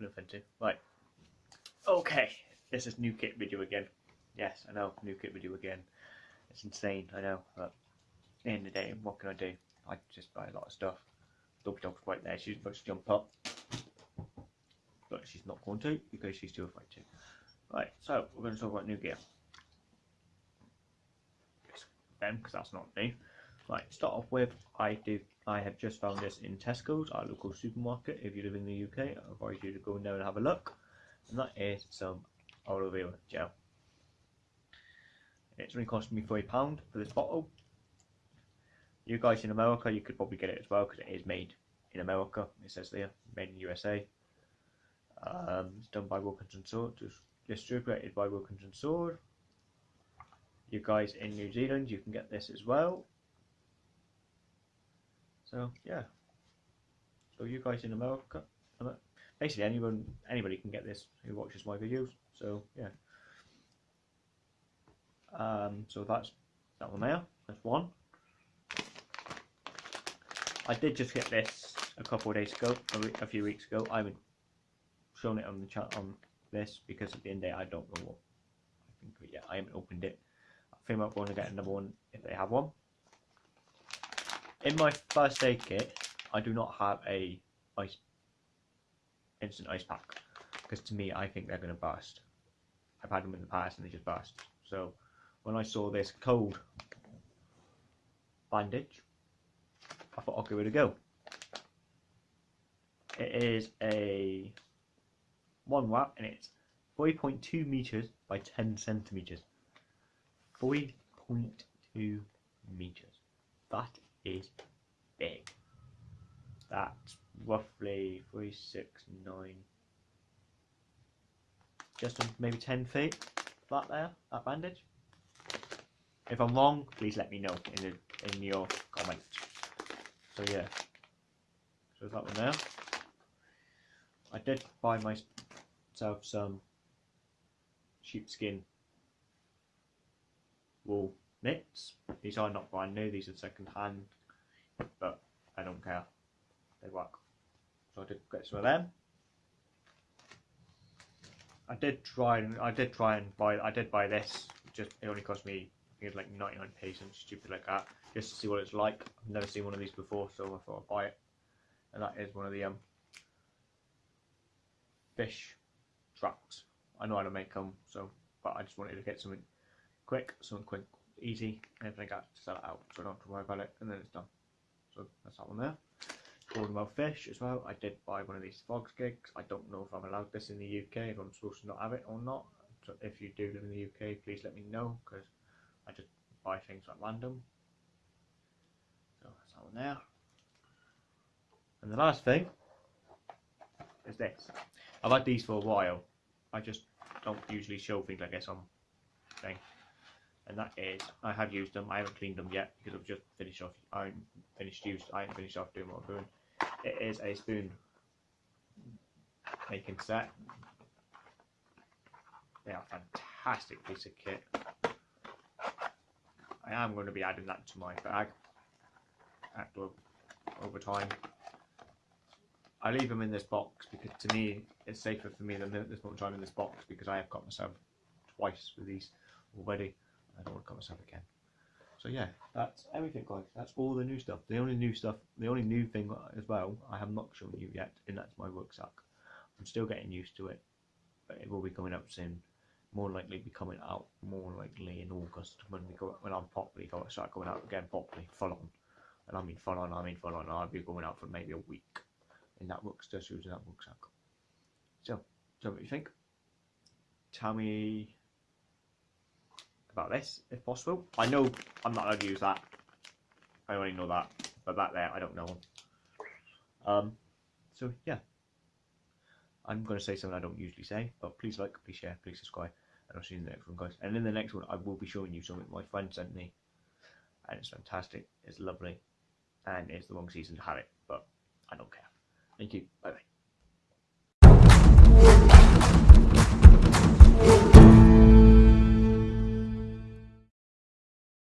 much. To. Right. Okay. This is new kit video again. Yes, I know. New kit video again. It's insane, I know. But at the day, what can I do? I just buy a lot of stuff. Dopey Dog's right there. She's about to jump up. But she's not going to because she's too afraid to. Right, so we're going to talk about new gear. Them, because that's not me. Right, start off with I do. I have just found this in Tesco's, our local supermarket. If you live in the UK, I advise you to go in there and have a look. And that is some aloe vera gel. It's only costing me three pound for this bottle. You guys in America, you could probably get it as well because it is made in America. It says there, made in USA. Um, it's done by Wilkinson Sword, just distributed by Wilkinson Sword. You guys in New Zealand, you can get this as well. So yeah. So you guys in America, basically anyone, anybody can get this who watches my videos. So yeah. Um, so that's that one there. That's one. I did just get this a couple of days ago, a, a few weeks ago. I haven't shown it on the chat on this because at the end of the day I don't know what. I think yeah, I haven't opened it. I think I'm going to get another one if they have one. In my first aid kit, I do not have a ice instant ice pack because to me I think they're going to burst. I've had them in the past and they just burst. So when I saw this cold bandage, I thought I'll give it a go. It is a one wrap and it's 3.2 meters by 10 centimeters. 3.2 meters. That is big. That's roughly three, six, nine, just maybe 10 feet. That there, that bandage. If I'm wrong, please let me know in the in your comments. So yeah, so that one there. I did buy myself some sheepskin wool mitts. These are not brand new, these are second hand, but I don't care. They work. So I did get some of them. I did try and I did try and buy I did buy this. Just it only cost me I think it's like 99p something stupid like that. Just to see what it's like. I've never seen one of these before, so I thought I'd buy it. And that is one of the um fish traps. I know how to make them, so but I just wanted to get something quick, something quick, easy, and then I got to sell it out, so I don't have to worry about it, and then it's done. So that's that one there. Talking about fish as well, I did buy one of these frogs gigs. I don't know if I'm allowed this in the UK, if I'm supposed to not have it or not. So if you do live in the UK, please let me know, because I just buy things at random. So that's that one there. And the last thing is this. I've had these for a while. I just don't usually show things like this on thing. And that is, I have used them. I haven't cleaned them yet because I've just finished off. I finished use. I finished off doing what I'm doing. It is a spoon making set. They are a fantastic piece of kit. I am going to be adding that to my bag after over time. I leave them in this box because to me it's safer for me than this much time in this box because I have got myself twice with these already. I don't want to cut myself again. So yeah, that's everything guys. That's all the new stuff. The only new stuff, the only new thing as well, I have not shown you yet, and that's my rucksack. I'm still getting used to it, but it will be coming out soon. More likely be coming out more likely in August when we go when I'm properly go start going out again properly, full on. And I mean full on, I mean full on, I'll be going out for maybe a week in that rucksack, using that rucksack. So, so what do you think? Tell me about this, if possible. I know I'm not allowed to use that. I already know that. But that there, I don't know. Um, so, yeah. I'm going to say something I don't usually say, but please like, please share, please subscribe, and I'll see you in the next one, guys. And in the next one, I will be showing you something my friend sent me, and it's fantastic, it's lovely, and it's the wrong season to have it, but I don't care. Thank you, bye bye.